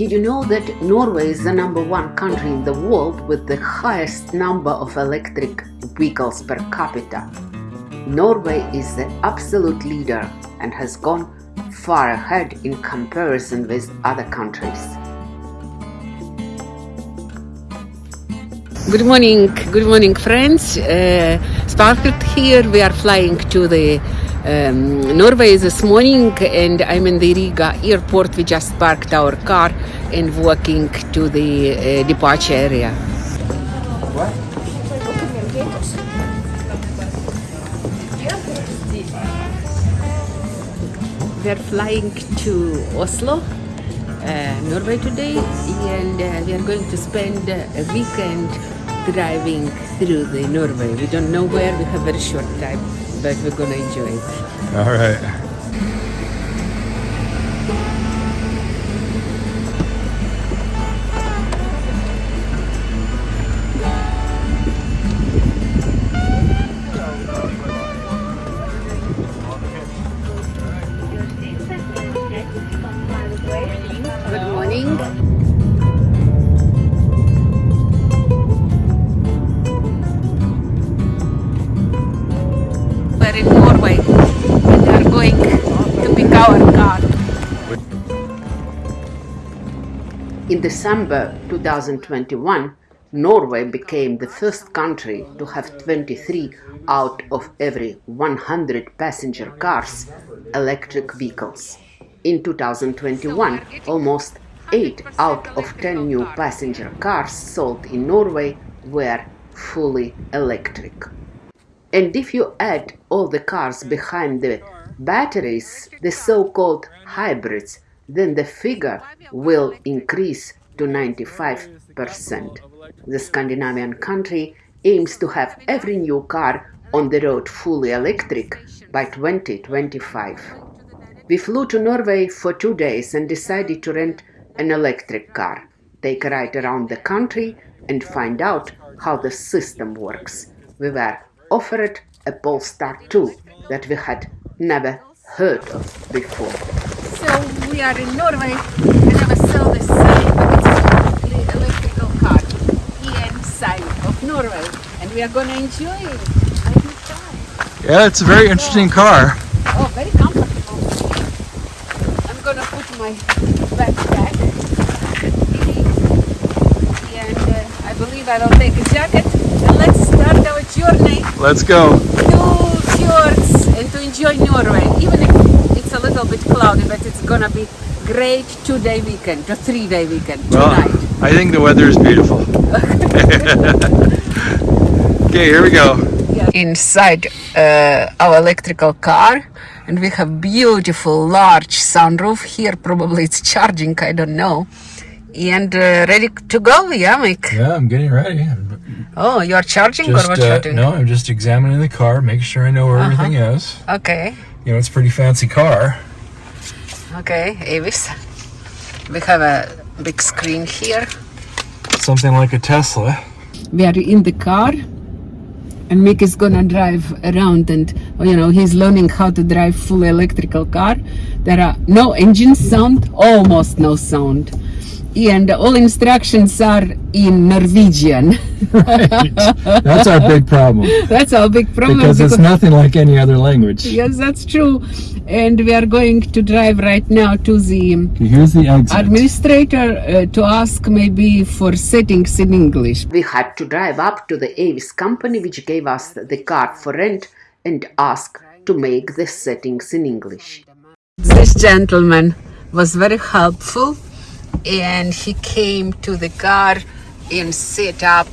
Did you know that Norway is the number one country in the world with the highest number of electric vehicles per capita? Norway is the absolute leader and has gone far ahead in comparison with other countries. Good morning, good morning, friends. Uh, Sparklet here. We are flying to the um, Norway this morning, and I'm in the Riga airport. We just parked our car and walking to the uh, departure area. We're flying to Oslo, uh, Norway today, and uh, we are going to spend a weekend driving through the Norway. We don't know where, we have very short time, but we're gonna enjoy it. All right. In December 2021, Norway became the first country to have 23 out of every 100 passenger cars electric vehicles. In 2021, almost 8 out of 10 new passenger cars sold in Norway were fully electric. And if you add all the cars behind the batteries, the so called hybrids, then the figure will increase to 95%. The Scandinavian country aims to have every new car on the road fully electric by 2025. We flew to Norway for two days and decided to rent an electric car, take a ride around the country, and find out how the system works. We were offered a Polestar 2 that we had never heard of before. We are in Norway. And I never saw the sign, but it's a completely electrical car here inside of Norway, and we are gonna enjoy it. I will try. Yeah, it's a very interesting car. Oh, very comfortable. I'm gonna put my backpack. And uh, I believe I will take a jacket. And let's start our journey Let's go. to fjords and to enjoy Norway. Even if little bit cloudy, but it's gonna be great two-day weekend, or three-day weekend Well. I think the weather is beautiful. okay, here we go. inside uh, our electrical car and we have beautiful large sunroof here probably it's charging i don't know and uh, ready to go yeah mike Yeah, I'm getting ready. oh you're charging Just or what uh, you're doing no, I'm just examining the car, make sure I know where everything is. okay You know, it's a pretty fancy car. Okay avis. We have a big screen here. Something like a Tesla. we are in the car and Mick is gonna drive around and you know he's learning how to drive full electrical car. There are no engine sound almost no sound. And all instructions are in Norwegian. Right. That's our big problem. That's our big problem because it's nothing like any other language. yes that's true and we are going to drive right now to the here's the exit. administrator uh, to ask maybe for settings in English We had to drive up to the Avis company, which gave us the car for rent, and ask to make the settings in English. This gentleman was very helpful and he came to the car and set up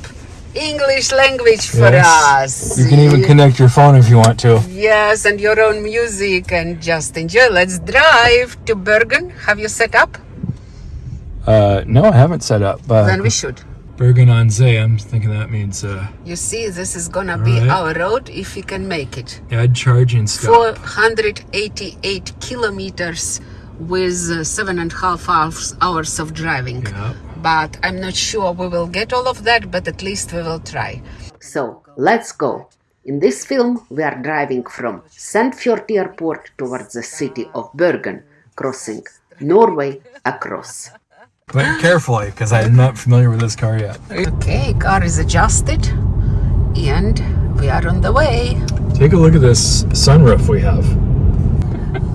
English language for Yes. us. You can even connect your phone if you want to. Yes, and your own music and just enjoy. Let's drive to Bergen. Have you set up? Uh, no, I haven't set up. Uh, Then we should. Bergen on Zee. I'm thinking that means uh, You see, this is gonna be Alright. our road if we can make it. add charging stop. 488 kilometers with uh, seven and a half hours, hours of driving. Yeah. But I'm not sure we will get all of that, but at least we will try. So let's go. In this film, we are driving from Sandefjord Airport towards the city of Bergen, crossing Norway across. But carefully, because I'm not familiar with this car yet. Okay, car is adjusted and we are on the way. Take a look at this sunroof we have.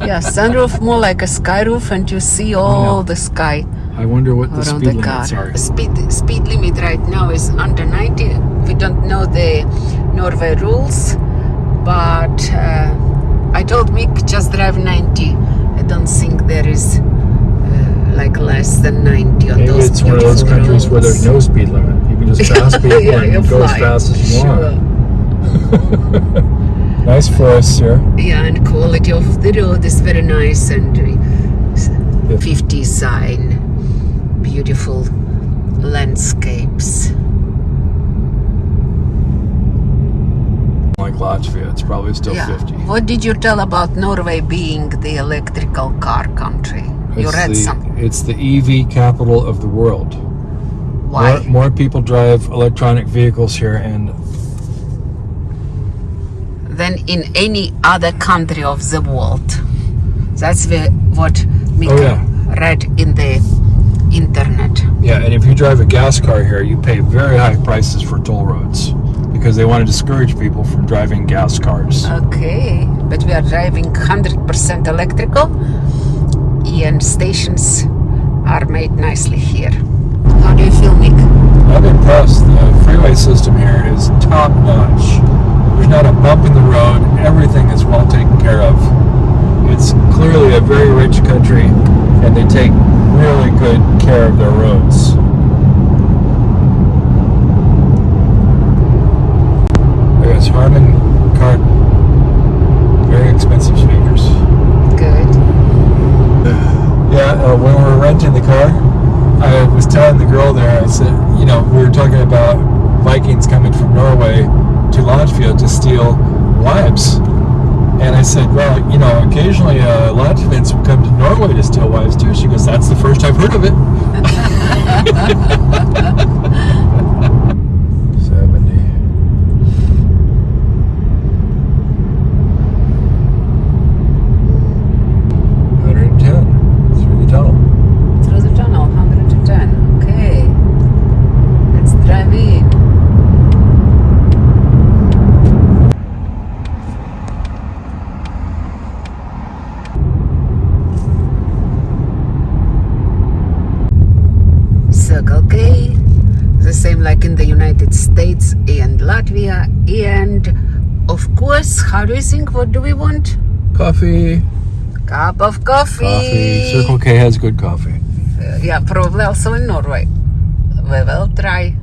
Yeah, sunroof more like a sky roof and you see all know. the sky I wonder what the speed the car. limits are. Speed speed limit right now is under 90. We don't know the Norway rules, but uh, I told Mick just drive 90. I don't think there is uh, like less than 90 on Maybe those it's one of those countries where there's no speed limit. You can just pass people Yeah, and you go as fast as you Sure. want. nice forests here. Yeah, and quality of the road is very nice and uh, 50 sign, beautiful landscapes. Like Latvia, it's probably still yeah. 50. What did you tell about Norway being the electrical car country? you It's read the, something. It's the EV capital of the world. Why? More, more people drive electronic vehicles here, and Than in any other country of the world. That's the, what Mika Oh, yeah. read in the internet. yeah, and if you drive a gas car here, you pay very high prices for toll roads because they want to discourage people from driving gas cars. Okay, but we are driving 100% electrical and stations are made nicely here. How do you feel, Mick? I'm impressed. The freeway system here is top notch. There's not a bump in the road. Everything is well taken care of. It's clearly a very rich country, and they take care of their roads. There's Harman Kardon. Very expensive speakers. Good. Yeah, uh, when we were renting the car, I was telling the girl there, I said, you know, we were talking about Vikings coming from Norway to Latvia to steal wives. And I said, well, you know, occasionally uh, Latvians would come to Norway to steal wives too. She goes, that's the first I've heard of it. 70. Hundred and ten through the tunnel. Through the tunnel, 110. Okay. Let's drive in. Circle K, the same like in the United States and Latvia. And of course, how do you think? What do we want? Coffee. Cup of coffee. Coffee. Circle K has good coffee. Uh, yeah, probably also in Norway. We will try.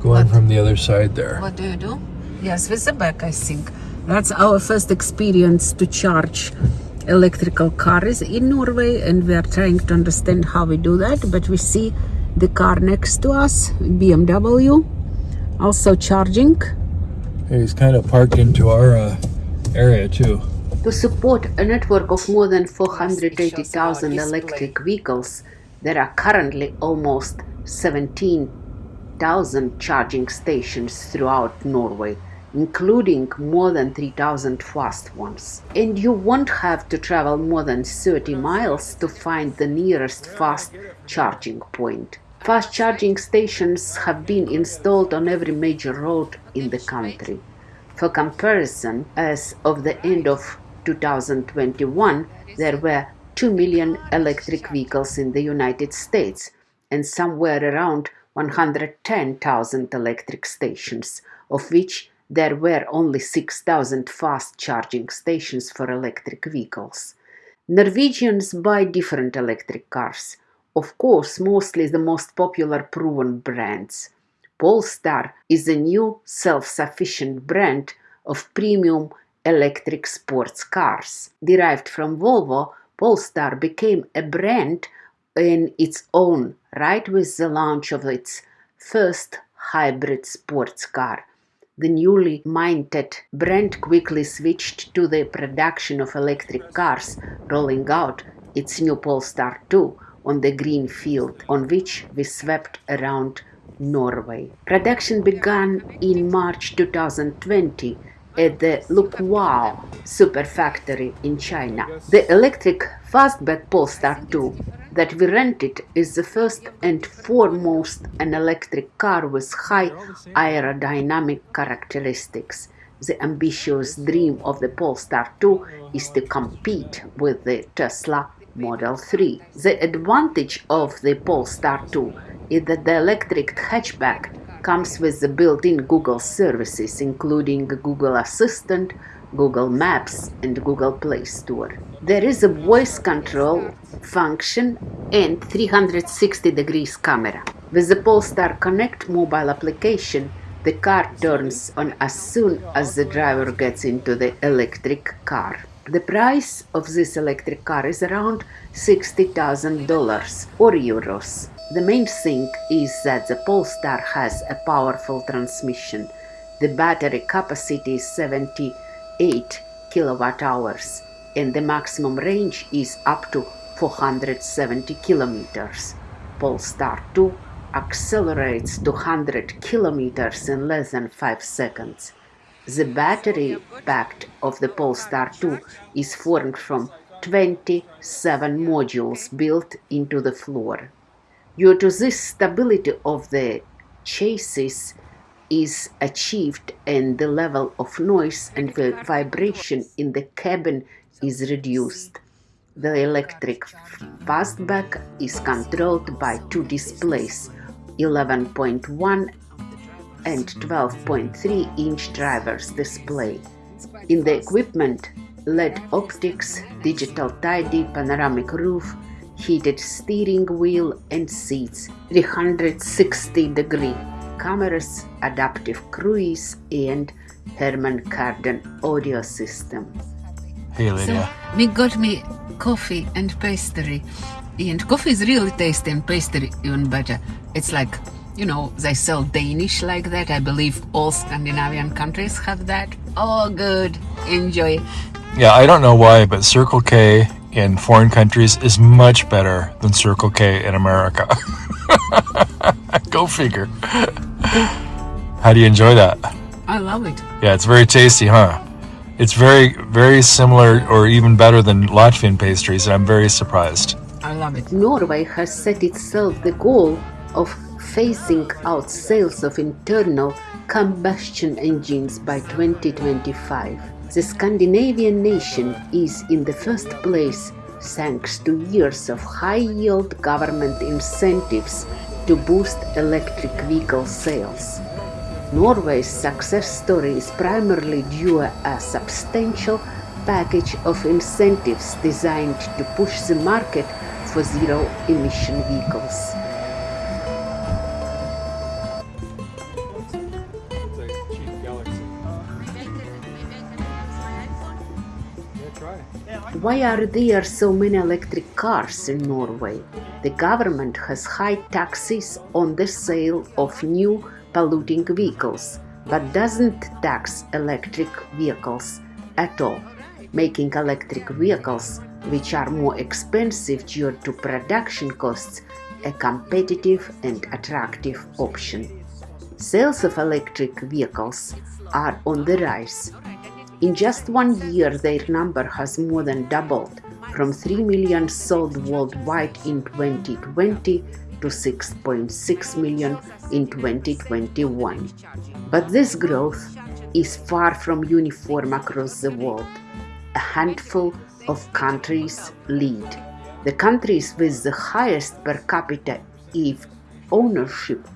Going What? from the other side there. What do you do? Yes, with the back, I think. That's our first experience to charge electrical cars in Norway, and we are trying to understand how we do that. But we see the car next to us, BMW, also charging. He's kind of parked into our uh, area too. To support a network of more than 480,000 electric vehicles, there are currently almost 17,000 charging stations throughout Norway, including more than 3,000 fast ones. And you won't have to travel more than 30 miles to find the nearest fast charging point. Fast charging stations have been installed on every major road in the country. For comparison, as of the end of 2021, there were 2 million electric vehicles in the United States and somewhere around 110,000 electric stations, of which there were only 6,000 fast charging stations for electric vehicles. Norwegians buy different electric cars, of course, mostly the most popular proven brands. Polestar is a new self sufficient brand of premium electric sports cars. Derived from Volvo, Polestar became a brand in its own right with the launch of its first hybrid sports car. The newly minted brand quickly switched to the production of electric cars, rolling out its new Polestar 2 on the green field on which we swept around Norway. Production began in March 2020 at the Luqiao super factory in China. The electric fastback Polestar 2 that we rented is the first and foremost an electric car with high aerodynamic characteristics. The ambitious dream of the Polestar 2 is to compete with the Tesla Model 3. The advantage of the Polestar 2 is that the electric hatchback comes with the built-in Google services including Google Assistant, Google Maps and Google Play Store. There is a voice control function and 360 degrees camera. With the Polestar Connect mobile application, the car turns on as soon as the driver gets into the electric car. The price of this electric car is around $60,000 or euros. The main thing is that the Polestar has a powerful transmission. The battery capacity is 78 kilowatt hours and the maximum range is up to 470 kilometers. Polestar 2 accelerates to 100 kilometers in less than 5 seconds. The battery pack of the Polestar 2 is formed from 27 modules built into the floor. Due to this stability of the chassis is achieved and the level of noise and vibration in the cabin is reduced. The electric fastback is controlled by two displays 11.1 and mm-hmm. 12.3 inch drivers display. In the equipment, LED optics, digital tidy, panoramic roof, heated steering wheel and seats, 360 degree cameras, adaptive cruise and Harman Kardon audio system. Hey, Lydia. So we got me coffee and pastry. And coffee is really tasty and pastry even better. It's like, you know, they sell Danish like that. I believe all Scandinavian countries have that. Oh, good. Enjoy. Yeah, I don't know why, but Circle K in foreign countries is much better than Circle K in America. Go figure. How do you enjoy that? I love it. Yeah, it's very tasty, huh? It's very, very similar or even better than Latvian pastries, and I'm very surprised. I love it. Norway has set itself the goal of phasing out sales of internal combustion engines by 2025. The Scandinavian nation is in the first place thanks to years of high-yield government incentives to boost electric vehicle sales. Norway's success story is primarily due a substantial package of incentives designed to push the market for zero-emission vehicles. Why are there so many electric cars in Norway? The government has high taxes on the sale of new polluting vehicles, but doesn't tax electric vehicles at all, making electric vehicles, which are more expensive due to production costs, a competitive and attractive option. Sales of electric vehicles are on the rise. In just one year, their number has more than doubled from 3 million sold worldwide in 2020 to 6.6 million in 2021. But this growth is far from uniform across the world. A handful of countries lead. The countries with the highest per capita EV ownership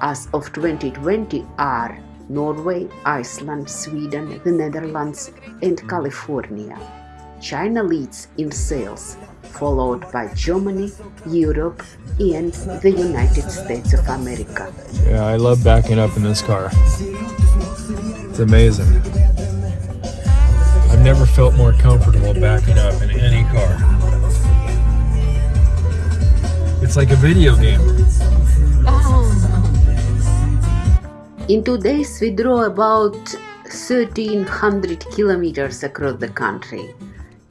as of 2020 are Norway, Iceland, Sweden, the Netherlands, and California. China leads in sales, followed by Germany, Europe, and the United States of America. Yeah, I love backing up in this car. It's amazing. I've never felt more comfortable backing up in any car. It's like a video game. In two days, we drove about 1300 kilometers across the country.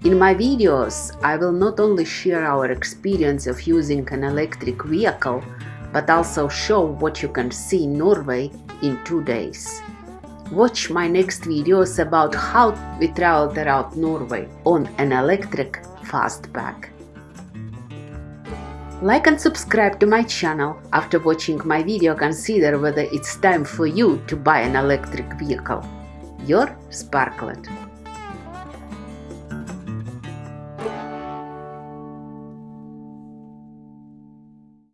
In my videos, I will not only share our experience of using an electric vehicle, but also show what you can see in Norway in two days. Watch my next videos about how we traveled around Norway on an electric fastback. Like and subscribe to my channel. After watching my video consider whether it's time for you to buy an electric vehicle. Your Sparklet.